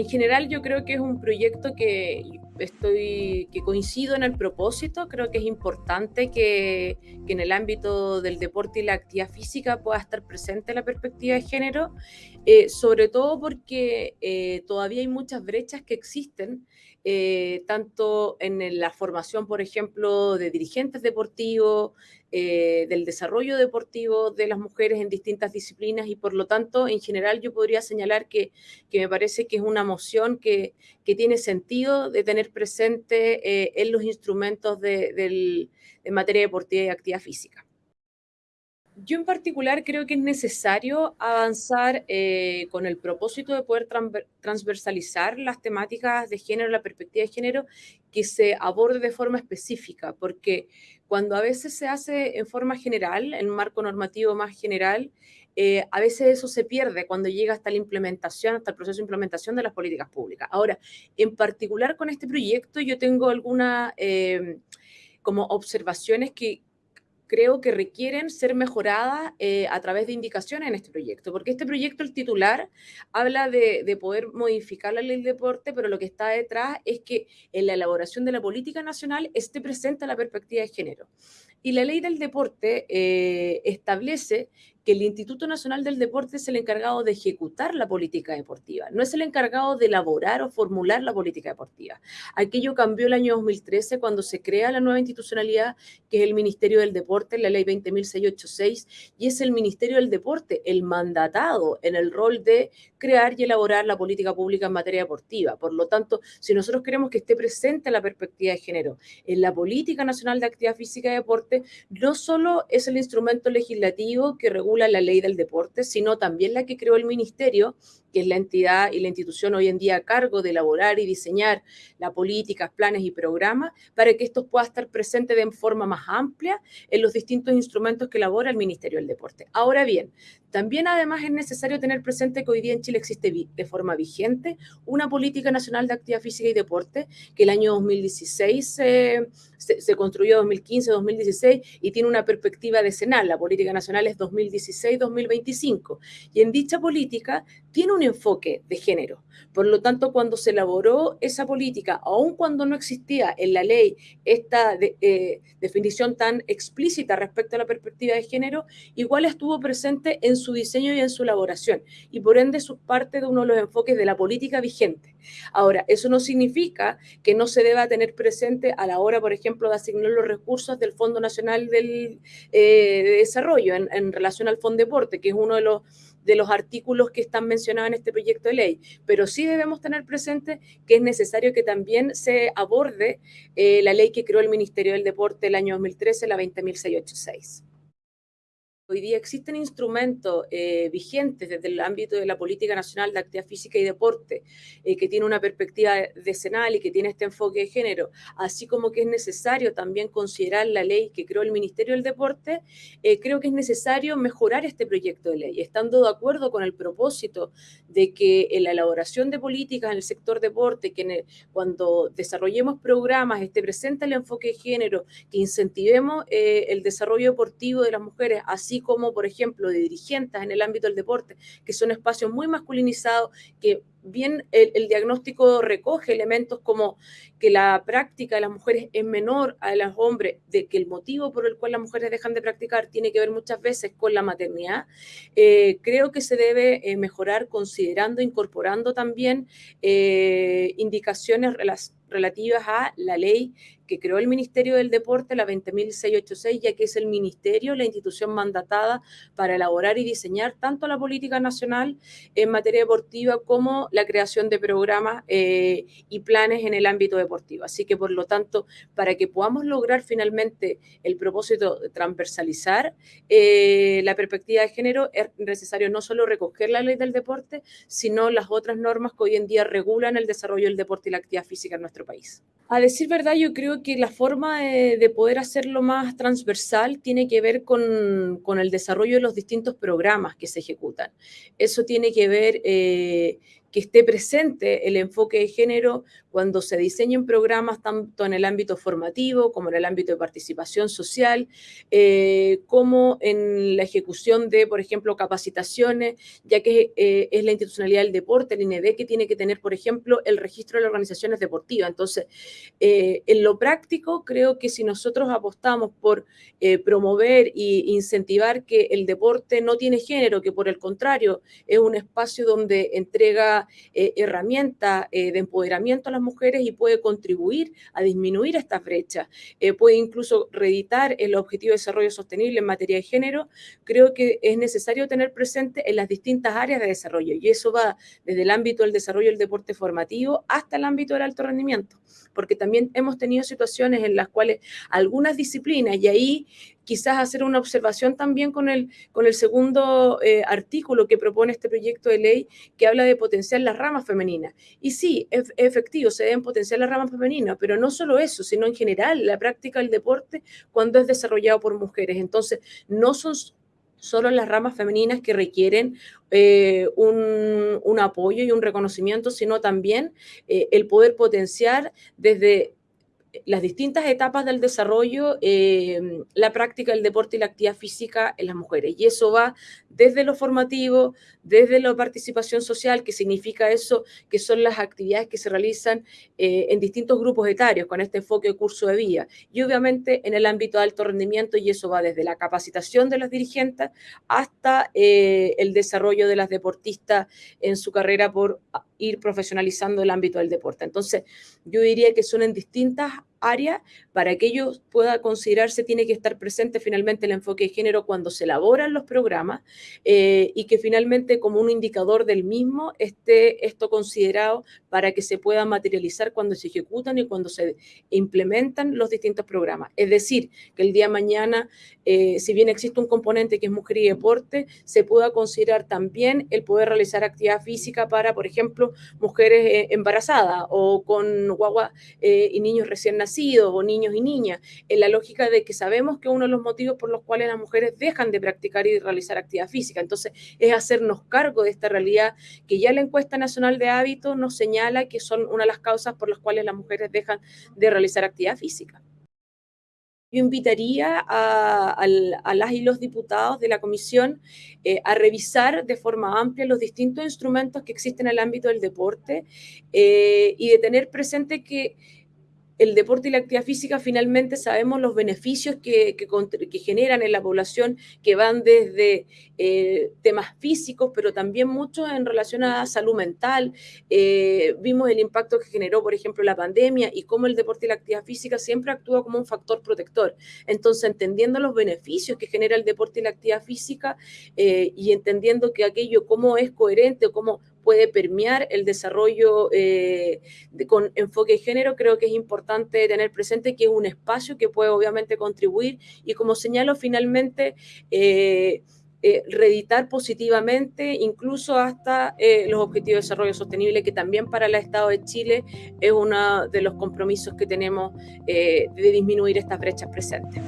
En general yo creo que es un proyecto que estoy que coincido en el propósito, creo que es importante que, en el ámbito del deporte y la actividad física pueda estar presente la perspectiva de género, eh, sobre todo porque eh, todavía hay muchas brechas que existen eh, tanto en la formación, por ejemplo, de dirigentes deportivos, eh, del desarrollo deportivo de las mujeres en distintas disciplinas y por lo tanto, en general, yo podría señalar que, me parece que es una moción que, tiene sentido de tener presente eh, en los instrumentos de materia deportiva y actividad física. Yo en particular creo que es necesario avanzar eh, con el propósito de poder transversalizar las temáticas de género, la perspectiva de género, que se aborde de forma específica, porque cuando a veces se hace en forma general, en un marco normativo más general, eh, a veces eso se pierde cuando llega hasta la implementación, hasta el proceso de implementación de las políticas públicas. Ahora, en particular con este proyecto, yo tengo algunas eh, como observaciones que, creo que requieren ser mejoradas eh, a través de indicaciones en este proyecto, porque este proyecto, el titular, habla de, de, poder modificar la ley de deporte, pero lo que está detrás es que en la elaboración de la política nacional esté presente la perspectiva de género. Y la ley del deporte eh, establece que el Instituto Nacional del Deporte es el encargado de ejecutar la política deportiva, no es el encargado de elaborar o formular la política deportiva. Aquello cambió el año 2013 cuando se crea la nueva institucionalidad, que es el Ministerio del Deporte, la ley 20.686, y es el Ministerio del Deporte el mandatado en el rol de crear y elaborar la política pública en materia deportiva. Por lo tanto, si nosotros queremos que esté presente la perspectiva de género en la política nacional de actividad física y deporte, no solo es el instrumento legislativo que regula la ley del deporte, sino también la que creó el ministerio, que es la entidad y la institución hoy en día a cargo de elaborar y diseñar las políticas, planes y programas, para que esto pueda estar presente de forma más amplia en los distintos instrumentos que elabora el Ministerio del Deporte. Ahora bien, también además es necesario tener presente que hoy día en Chile existe de forma vigente una política nacional de actividad física y deporte que el año 2016 se, se, construyó 2015, 2016 y tiene una perspectiva decenal. La política nacional es 2016-2025 y en dicha política tiene un enfoque de género. Por lo tanto, cuando se elaboró esa política, aun cuando no existía en la ley esta eh, definición tan explícita respecto a la perspectiva de género, igual estuvo presente en su diseño y en su elaboración, y por ende es parte de uno de los enfoques de la política vigente. Ahora, eso no significa que no se deba tener presente a la hora, por ejemplo, de asignar los recursos del Fondo Nacional del, eh, de Desarrollo en, en relación al Fondo Deporte, que es uno de los de los artículos que están mencionados en este proyecto de ley, pero sí debemos tener presente que es necesario que también se aborde eh, la ley que creó el Ministerio del Deporte el año 2013, la 20.686. Hoy día existen instrumentos eh, vigentes desde el ámbito de la política nacional de actividad física y deporte, eh, que tiene una perspectiva decenal y que tiene este enfoque de género, así como que es necesario también considerar la ley que creó el Ministerio del Deporte, eh, creo que es necesario mejorar este proyecto de ley, estando de acuerdo con el propósito de que en la elaboración de políticas en el sector deporte, que cuando desarrollemos programas esté presente el enfoque de género, que incentivemos el desarrollo deportivo de las mujeres, así como, por ejemplo, de dirigentes en el ámbito del deporte, que son espacios muy masculinizados, que bien el, diagnóstico recoge elementos como que la práctica de las mujeres es menor a los hombres, de que el motivo por el cual las mujeres dejan de practicar tiene que ver muchas veces con la maternidad, eh, creo que se debe eh, mejorar considerando, incorporando también eh, indicaciones relativas a la ley que creó el Ministerio del Deporte, la 20.686, ya que es el ministerio, la institución mandatada para elaborar y diseñar tanto la política nacional en materia deportiva como la creación de programas eh, y planes en el ámbito deportivo. Así que, por lo tanto, para que podamos lograr finalmente el propósito de transversalizar eh, la perspectiva de género, es necesario no solo recoger la ley del deporte, sino las otras normas que hoy en día regulan el desarrollo del deporte y la actividad física en nuestro país. A decir verdad, yo creo que la forma de, poder hacerlo más transversal tiene que ver con, con, el desarrollo de los distintos programas que se ejecutan. Eso tiene que ver eh, que esté presente el enfoque de género cuando se diseñen programas tanto en el ámbito formativo como en el ámbito de participación social, eh, como en la ejecución de, por ejemplo, capacitaciones, ya que eh, es la institucionalidad del deporte, el INED, que tiene que tener, por ejemplo, el registro de las organizaciones deportivas. Entonces, eh, en lo práctico, creo que si nosotros apostamos por promover e incentivar que el deporte no tiene género, que por el contrario es un espacio donde entrega herramientas de empoderamiento a la mujeres y puede contribuir a disminuir esta brecha, eh, puede incluso reeditar el objetivo de desarrollo sostenible en materia de género, creo que es necesario tener presente en las distintas áreas de desarrollo y eso va desde el ámbito del desarrollo del deporte formativo hasta el ámbito del alto rendimiento, porque también hemos tenido situaciones en las cuales algunas disciplinas, y ahí quizás hacer una observación también con el, con el segundo eh, artículo que propone este proyecto de ley que habla de potenciar las ramas femeninas. Y sí, es, efectivo, se deben potenciar las ramas femeninas, pero no solo eso, sino en general la práctica del deporte cuando es desarrollado por mujeres. Entonces, no son solo las ramas femeninas que requieren eh, un, un, apoyo y un reconocimiento, sino también eh, el poder potenciar desde las distintas etapas del desarrollo, eh, la práctica del deporte y la actividad física en las mujeres. Y eso va desde lo formativo, desde la participación social, que significa eso, que son las actividades que se realizan eh, en distintos grupos etarios con este enfoque de curso de vía. Y obviamente en el ámbito de alto rendimiento, y eso va desde la capacitación de las dirigentes hasta eh, el desarrollo de las deportistas en su carrera por ir profesionalizando el ámbito del deporte. Entonces, yo diría que son en distintas área, para que ello pueda considerarse, tiene que estar presente finalmente el enfoque de género cuando se elaboran los programas eh, y que finalmente como un indicador del mismo esté esto considerado para que se pueda materializar cuando se ejecutan y cuando se implementan los distintos programas. Es decir, que el día de mañana, eh, si bien existe un componente que es mujer y deporte, se pueda considerar también el poder realizar actividad física para, por ejemplo, mujeres eh, embarazadas o con guagua y niños recién nacidos o niños y niñas, en la lógica de que sabemos que uno de los motivos por los cuales las mujeres dejan de practicar y de realizar actividad física. Entonces, es hacernos cargo de esta realidad que ya la encuesta nacional de hábitos nos señala que son una de las causas por las cuales las mujeres dejan de realizar actividad física yo invitaría a, las y los diputados de la comisión eh, a revisar de forma amplia los distintos instrumentos que existen en el ámbito del deporte eh, y de tener presente que el deporte y la actividad física finalmente sabemos los beneficios que, generan en la población, que van desde eh, temas físicos, pero también mucho en relación a salud mental. Eh, vimos el impacto que generó, por ejemplo, la pandemia y cómo el deporte y la actividad física siempre actúa como un factor protector. Entonces, entendiendo los beneficios que genera el deporte y la actividad física eh, y entendiendo que aquello cómo es coherente o cómo puede permear el desarrollo eh, con enfoque de género, creo que es importante tener presente que es un espacio que puede obviamente contribuir y como señalo finalmente, eh, eh, reeditar positivamente incluso hasta los objetivos de desarrollo sostenible, que también para el Estado de Chile es uno de los compromisos que tenemos de disminuir estas brechas presentes.